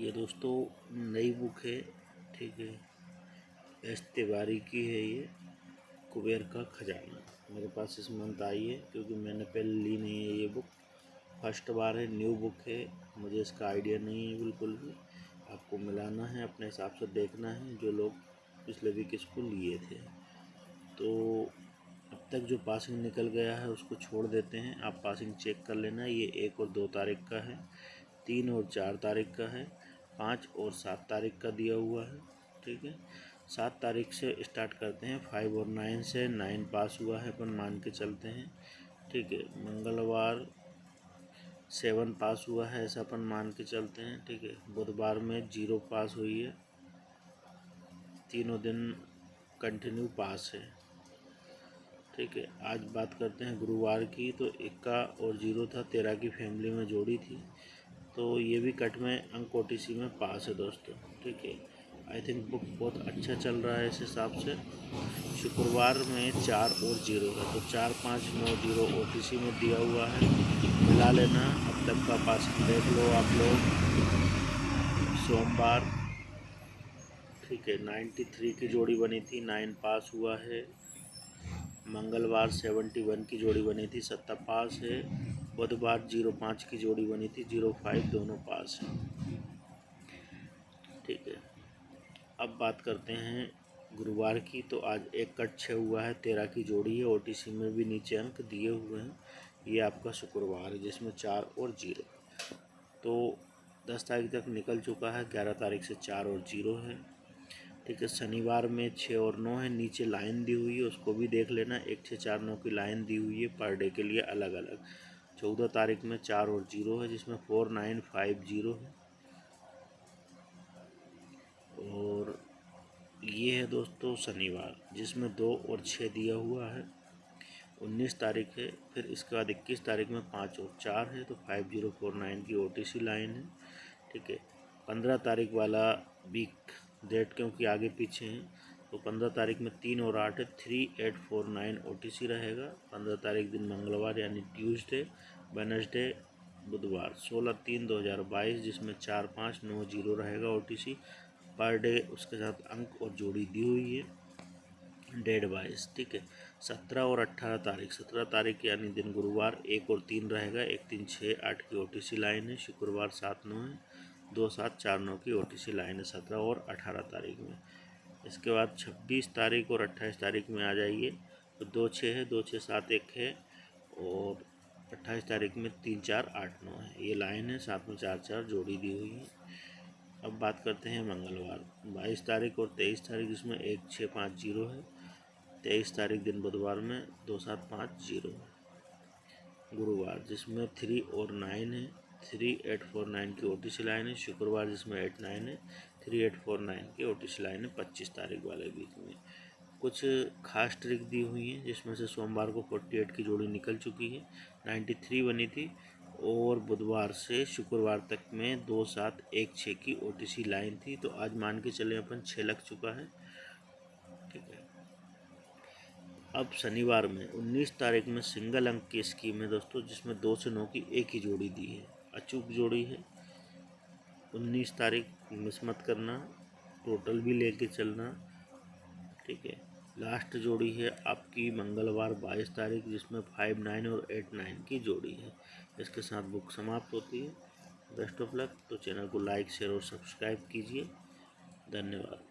ये दोस्तों नई बुक है, ठीक है। एस तिवारी की है ये, कुबेर का खजाना। मेरे पास इस मंथ आई है, क्योंकि मैंने पहले ली नहीं है ये बुक। फ़र्स्ट बार है, न्यू बुक है, मुझे इसका आइडिया नहीं है बिल्कुल भी। आपको मिलाना है, अपने हिसाब से देखना है, जो लोग पिछले वीक इसको लिए थे। तो अब तक जो पासिंग निकल गया है, उसको छोड़ देते हैं। आप पासिंग चेक कर लेना, ये एक और दो तारीख का है, तीन और चार तारीख का है। पाँच और सात तारीख का दिया हुआ है, ठीक है? सात तारीख से स्टार्ट करते हैं। फाइव और नाइन से नाइन पास हुआ है, अपन मान के चलते हैं, ठीक है? मंगलवार सेवन पास हुआ है, ऐसा अपन मान के चलते हैं, ठीक है? बुधवार में ज़ीरो पास हुई है, तीनों दिन कंटिन्यू पास है, ठीक है? आज बात करते हैं गुरुवार की तो इक्का और ज़ीरो था, तेरह की फैमिली में जोड़ी थी। तो ये भी कट में अंक ओटीसी में पास है दोस्तों, ठीक है। आई थिंक बुक बहुत अच्छा चल रहा है इस हिसाब से। शुक्रवार में चार और ज़ीरो है तो चार पाँच नौ ज़ीरो ओटीसी में दिया हुआ है। मिला लेना, अब तक का पास देख लो आप लोग। सोमवार, ठीक है नाइन्टी थ्री की जोड़ी बनी थी नाइन पास हुआ है। मंगलवार सेवेंटी वन की जोड़ी बनी थी सत्ता पास है। बुधवार ज़ीरो पाँच की जोड़ी बनी थी, ज़ीरो फाइव दोनों पास हैं। ठीक है। अब बात करते हैं गुरुवार की तो आज एक कट छः हुआ है, तेरह की जोड़ी है ओटीसी में भी नीचे अंक दिए हुए हैं। ये आपका शुक्रवार है, जिसमें चार और ज़ीरो। तो दस तारीख तक निकल चुका है, ग्यारह तारीख से चार और ज़ीरो है। ठीक है, शनिवार में छः और नौ है, नीचे लाइन दी हुई है, उसको भी देख लेना, एक छः चार नौ की लाइन दी हुई है, पर डे के लिए अलग अलग चौदह तारीख में चार और ज़ीरो है, जिसमें फोर नाइन फाइव ज़ीरो है। और ये है दोस्तों शनिवार, जिसमें दो और छः दिया हुआ है। उन्नीस तारीख है, फिर इसके बाद इक्कीस तारीख में पाँच और चार है तो फाइव ज़ीरो फोर नाइन की ओटीसी लाइन है। ठीक है, पंद्रह तारीख वाला वीक डेट क्योंकि आगे पीछे हैं तो पंद्रह तारीख में तीन और आठ three eight four nine OTC रहेगा। पंद्रह तारीख दिन मंगलवार यानी ट्यूसडे वेनसडे बुधवार। सोलह तीन दो हज़ार बाईस, जिसमें चार पाँच नौ ज़ीरो रहेगा ओ टी पर डे उसके साथ अंक और जोड़ी दी हुई है। डेढ़ बाईस ठीक है। सत्रह और अट्ठारह तारीख। सत्रह तारीख यानी दिन गुरुवार, एक और तीन रहेगा। एक तीन छः आठ की ओटीसी लाइन है। शुक्रवार सात नौ है। दो सात चार नौ की ओटीसी लाइन है। सत्रह और अठारह तारीख में। इसके बाद छब्बीस तारीख और अट्ठाईस तारीख में आ जाइए। तो दो छः है, दो छः सात एक है और अट्ठाईस तारीख में तीन चार आठ नौ है। ये लाइन है, साथ में चार चार जोड़ी दी हुई है। अब बात करते हैं मंगलवार। बाईस तारीख और तेईस तारीख इसमें एक छः पाँच ज़ीरो है। तेईस तारीख दिन बुधवार में दो सात पाँच ज़ीरो है। गुरुवार जिसमें थ्री और नाइन है। थ्री एट फोर नाइन की ओ लाइन है। शुक्रवार जिसमें एट नाइन है, थ्री एट फोर नाइन की ओटीसी लाइन है, पच्चीस तारीख वाले वीक में। कुछ खास ट्रिक दी हुई हैं, जिसमें से सोमवार को फोर्टी एट की जोड़ी निकल चुकी है नाइन्टी थ्री बनी थी, और बुधवार से शुक्रवार तक में दो सात एक छः की ओटीसी लाइन थी। तो आज मान के चले, अपन छः लग चुका है। ठीक है। अब शनिवार में, उन्नीस तारीख में सिंगल अंक की स्कीम है दोस्तों, जिसमें दो से नौ की एक ही जोड़ी दी है। अचूक जोड़ी है। उन्नीस तारीख मिस मत करना, टोटल भी लेके चलना, ठीक है। लास्ट जोड़ी है आपकी मंगलवार बाईस तारीख, जिसमें फाइव नाइन और एट नाइन की जोड़ी है। इसके साथ बुक समाप्त होती है। बेस्ट ऑफ़ लक तो चैनल को लाइक शेयर और सब्सक्राइब कीजिए। धन्यवाद।